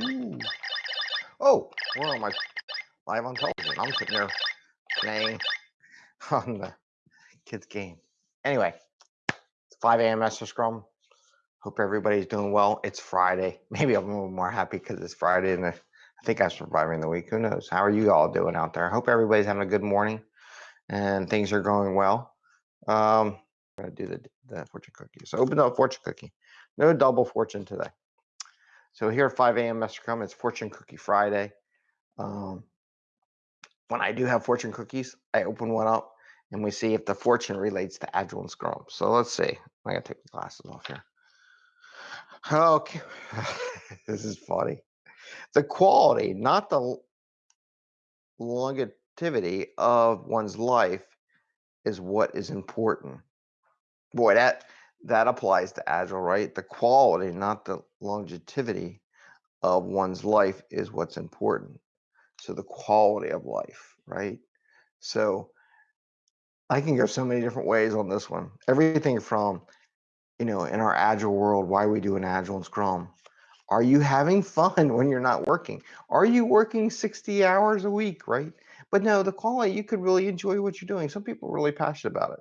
Ooh. Oh, where am I? Live on television. I'm sitting there playing on the kids' game. Anyway, it's 5 a.m. Master Scrum. Hope everybody's doing well. It's Friday. Maybe I'm a little more happy because it's Friday and I think I'm surviving the week. Who knows? How are you all doing out there? I hope everybody's having a good morning and things are going well. Um, I'm gonna do the, the fortune cookie. So open up fortune cookie. No double fortune today. So here at 5 a.m. Master Scrum, it's Fortune Cookie Friday. Um, when I do have fortune cookies, I open one up and we see if the fortune relates to Agile and Scrum. So let's see. I gotta take the glasses off here. Okay, this is funny. The quality, not the longevity of one's life, is what is important. Boy, that that applies to agile, right? The quality, not the longevity of one's life is what's important. So the quality of life, right? So I can go so many different ways on this one. Everything from, you know, in our agile world, why we do an agile and scrum. Are you having fun when you're not working? Are you working 60 hours a week, right? But no, the quality, you could really enjoy what you're doing. Some people are really passionate about it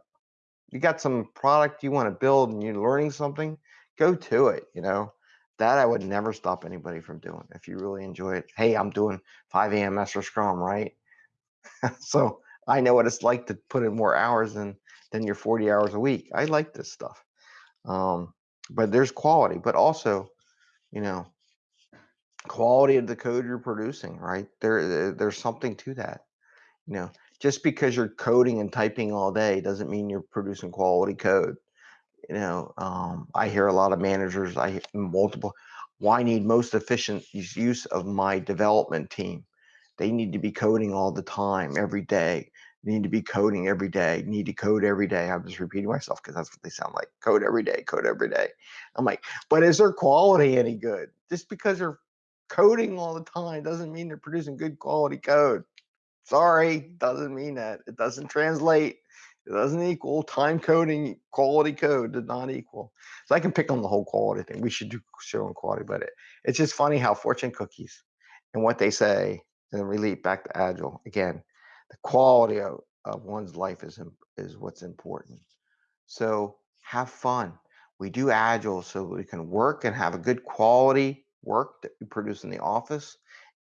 you got some product you want to build and you're learning something, go to it. You know, that I would never stop anybody from doing if you really enjoy it. Hey, I'm doing 5 a.m. Master Scrum, right? so I know what it's like to put in more hours than than your 40 hours a week. I like this stuff. Um, but there's quality, but also, you know, quality of the code you're producing, right? There, there's something to that. You know, just because you're coding and typing all day doesn't mean you're producing quality code. You know, um, I hear a lot of managers, I multiple, why need most efficient use of my development team? They need to be coding all the time, every day. Need to be coding every day. Need to code every day. I'm just repeating myself because that's what they sound like. Code every day. Code every day. I'm like, but is their quality any good? Just because they're coding all the time doesn't mean they're producing good quality code. Sorry, doesn't mean that. It doesn't translate. It doesn't equal time coding quality code did not equal. So I can pick on the whole quality thing. We should do show on quality, but it, it's just funny how fortune cookies and what they say and then relate back to agile again. The quality of, of one's life is is what's important. So have fun. We do agile so we can work and have a good quality work that we produce in the office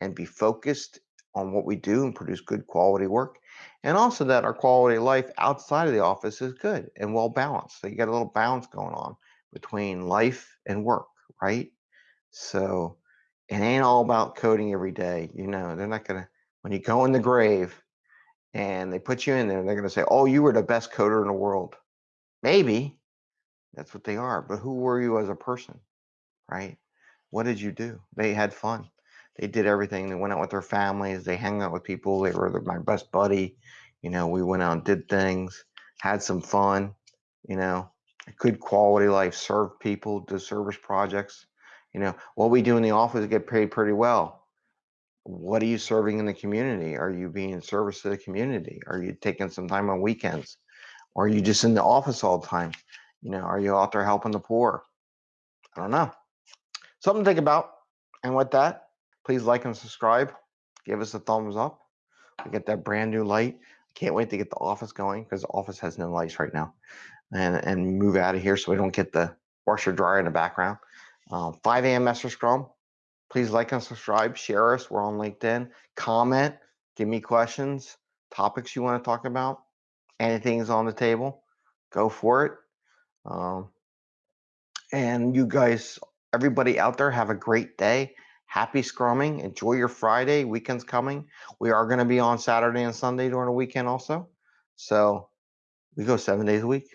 and be focused on what we do and produce good quality work. And also that our quality of life outside of the office is good and well balanced. So you got a little balance going on between life and work, right? So it ain't all about coding every day. You know, they're not to, when you go in the grave and they put you in there, they're to say, oh, you were the best coder in the world. Maybe that's what they are. But who were you as a person, right? What did you do? They had fun they did everything. They went out with their families. They hung out with people. They were my best buddy. You know, we went out and did things, had some fun. You know, good quality life, served people, do service projects. You know, what we do in the office get paid pretty well. What are you serving in the community? Are you being in service to the community? Are you taking some time on weekends? Or are you just in the office all the time? You know, are you out there helping the poor? I don't know. Something to think about. And with that, Please like and subscribe. Give us a thumbs up. We get that brand new light. Can't wait to get the office going because the office has no lights right now. And and move out of here so we don't get the washer dryer in the background. Um, 5 a.m. Master Scrum. Please like and subscribe. Share us. We're on LinkedIn. Comment. Give me questions. Topics you want to talk about. Anything's on the table. Go for it. Um, and you guys, everybody out there, have a great day happy scrumming. Enjoy your Friday. Weekend's coming. We are going to be on Saturday and Sunday during the weekend also. So we go seven days a week.